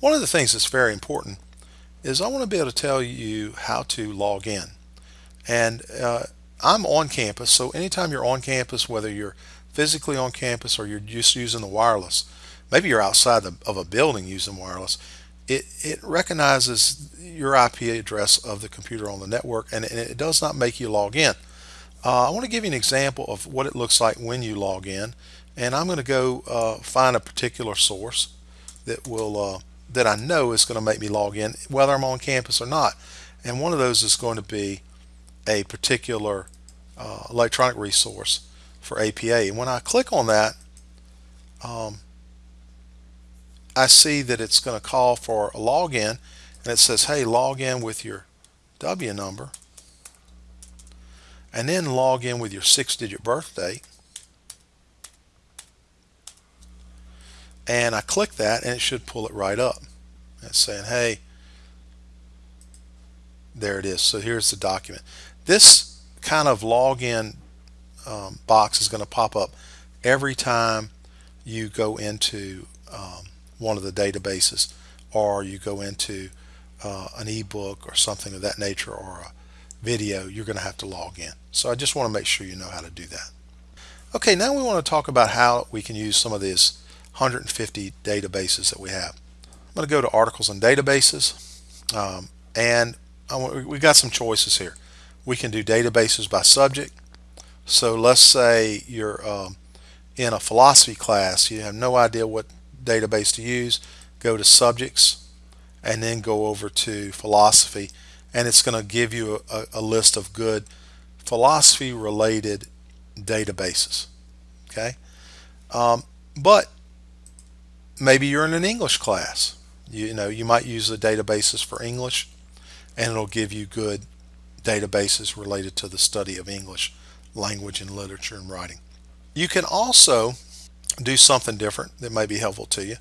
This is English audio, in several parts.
One of the things that's very important is I want to be able to tell you how to log in. And uh, I'm on campus, so anytime you're on campus, whether you're physically on campus or you're just using the wireless, maybe you're outside of a building using wireless, it, it recognizes your IP address of the computer on the network and, and it does not make you log in. Uh, I want to give you an example of what it looks like when you log in and I'm going to go uh, find a particular source that will uh, that I know is going to make me log in whether I'm on campus or not. And one of those is going to be a particular uh, electronic resource for APA and when I click on that um, I see that it's going to call for a login and it says hey log in with your W number and then log in with your six digit birthday and I click that and it should pull it right up. It's saying hey there it is. So here's the document. This kind of login um, box is going to pop up every time you go into um, one of the databases or you go into uh, an ebook or something of that nature or a video you're going to have to log in. So I just want to make sure you know how to do that. Okay now we want to talk about how we can use some of these 150 databases that we have. I'm going to go to articles and databases um, and we've got some choices here. We can do databases by subject. So let's say you're um, in a philosophy class you have no idea what database to use go to subjects and then go over to philosophy and it's going to give you a, a list of good philosophy related databases okay? Um, but maybe you're in an English class you, you know you might use the databases for English and it'll give you good databases related to the study of English language and literature and writing you can also do something different that may be helpful to you.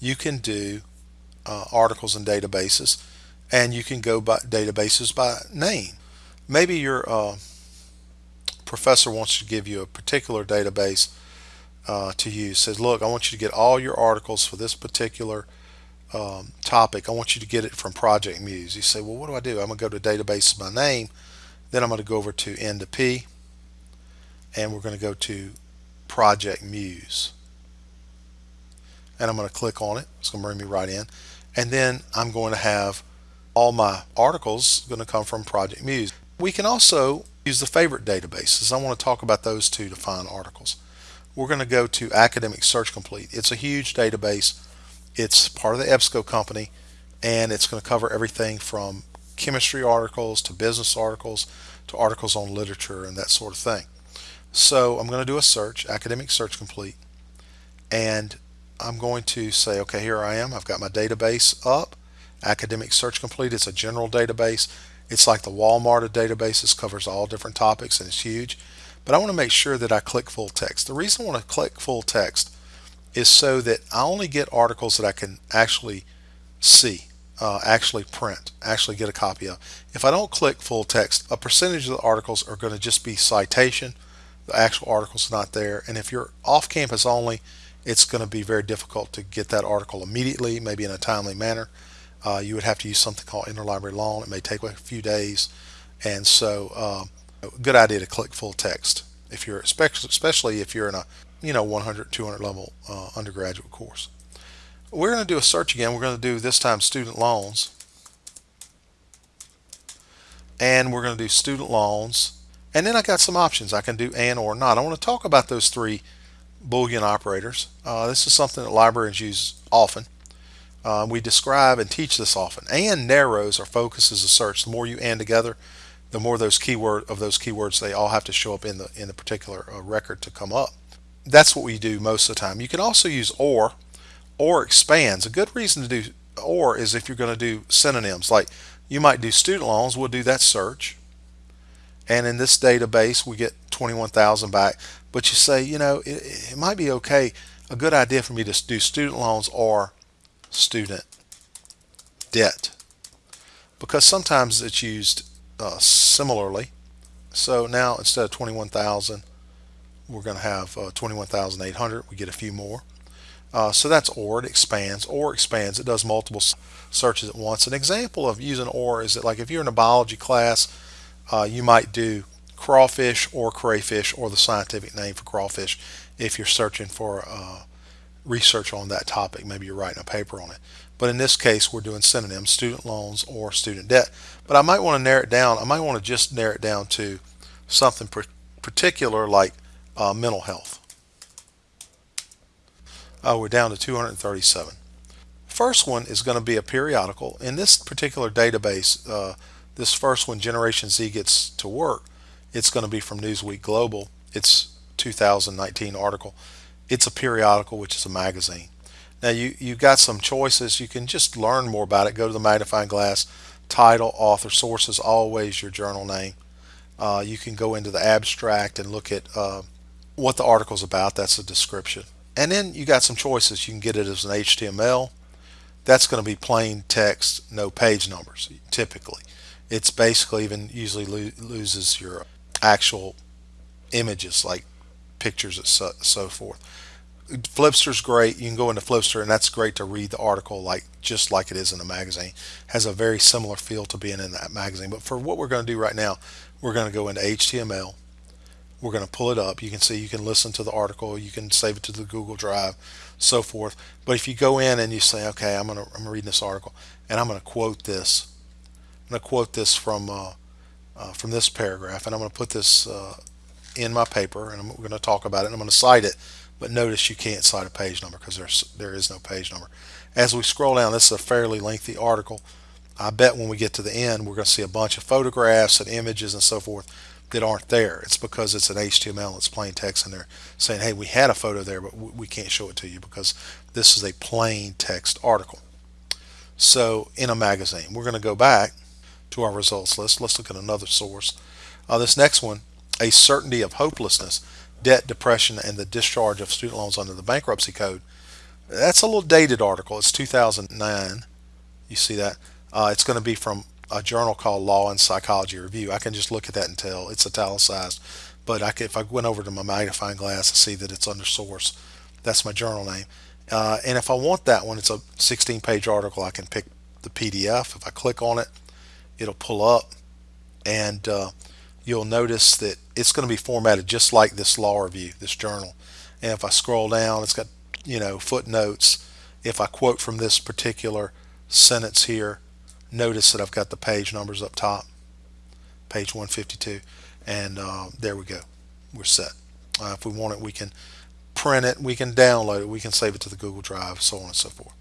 You can do uh, articles and databases and you can go by databases by name. Maybe your uh, professor wants to give you a particular database uh, to use. Says, look, I want you to get all your articles for this particular um, topic. I want you to get it from Project Muse. You say, well, what do I do? I'm going to go to database by name. Then I'm going to go over to N to P and we're going to go to Project Muse. And I'm going to click on it. It's going to bring me right in. And then I'm going to have all my articles going to come from Project Muse. We can also use the favorite databases. I want to talk about those two to find articles. We're going to go to Academic Search Complete. It's a huge database. It's part of the EBSCO company and it's going to cover everything from chemistry articles to business articles to articles on literature and that sort of thing. So I'm going to do a search, Academic Search Complete, and I'm going to say, okay, here I am. I've got my database up. Academic Search Complete. It's a general database. It's like the Walmart of databases, covers all different topics, and it's huge. But I want to make sure that I click full text. The reason I want to click full text is so that I only get articles that I can actually see, uh, actually print, actually get a copy of. If I don't click full text, a percentage of the articles are going to just be citation the actual article is not there. And if you're off campus only, it's going to be very difficult to get that article immediately, maybe in a timely manner. Uh, you would have to use something called interlibrary loan. It may take a few days. And so uh, good idea to click full text if you're especially if you're in a you know 100 200 level uh, undergraduate course we're going to do a search again we're going to do this time student loans and we're going to do student loans and then I got some options. I can do and or not. I want to talk about those three Boolean operators. Uh, this is something that librarians use often. Uh, we describe and teach this often. And narrows or focuses a search. The more you and together, the more those keyword of those keywords they all have to show up in the in the particular uh, record to come up. That's what we do most of the time. You can also use or or expands. A good reason to do or is if you're going to do synonyms like you might do student loans. We'll do that search and in this database we get 21,000 back but you say you know it, it, might be okay a good idea for me to do student loans or student debt because sometimes it's used uh, similarly so now instead of 21,000 we're going to have uh, 21,800 we get a few more Uh, so that's OR, it expands. OR expands, it does multiple searches at once. An example of using OR is that like if you're in a biology class, uh, you might do crawfish or crayfish or the scientific name for crawfish if you're searching for uh, research on that topic. Maybe you're writing a paper on it. But in this case, we're doing synonyms, student loans or student debt. But I might want to narrow it down. I might want to just narrow it down to something particular like uh, mental health. Uh, we're down to 237. First one is going to be a periodical. In this particular database, uh, this first one, Generation Z Gets to Work, it's going to be from Newsweek Global. It's 2019 article. It's a periodical, which is a magazine. Now you, you've got some choices. You can just learn more about it. Go to the magnifying glass, title, author, sources, always your journal name. Uh, you can go into the abstract and look at uh, what the article's about. That's a description. And then you got some choices. You can get it as an HTML. That's going to be plain text, no page numbers, typically. It's basically even usually lo loses your actual images like pictures and so, so forth. Flipster's great. You can go into Flipster, and that's great to read the article like just like it is in a magazine. Has a very similar feel to being in that magazine. But for what we're going to do right now, we're going to go into HTML. We're going to pull it up. You can see you can listen to the article. You can save it to the Google Drive, so forth. But if you go in and you say, okay, I'm going to I'm reading this article, and I'm going to quote this. I'm going to quote this from uh, uh, from this paragraph, and I'm going to put this uh, in my paper, and I'm going to talk about it. and I'm going to cite it but notice you can't cite a page number because there's there is no page number. As we scroll down, this is a fairly lengthy article. I bet when we get to the end, we're going to see a bunch of photographs and images and so forth that aren't there. It's because it's an HTML, it's plain text, and they're saying, hey, we had a photo there, but we can't show it to you because this is a plain text article. So in a magazine, we're going to go back to our results list. Let's look at another source. Uh, this next one, a certainty of hopelessness debt, depression, and the discharge of student loans under the bankruptcy code. That's a little dated article. It's 2009. You see that? Uh, it's going to be from a journal called Law and Psychology Review. I can just look at that and tell it's italicized. But I could, if I went over to my magnifying glass, I see that it's under source. That's my journal name. Uh, and if I want that one, it's a 16 page article. I can pick the PDF. If I click on it, it'll pull up. And uh, you'll notice that it's going to be formatted just like this law review, this journal. And if I scroll down, it's got, you know, footnotes. If I quote from this particular sentence here, notice that I've got the page numbers up top, page 152. And uh, there we go. We're set. Uh, if we want it, we can print it, we can download it, we can save it to the Google Drive, so on and so forth.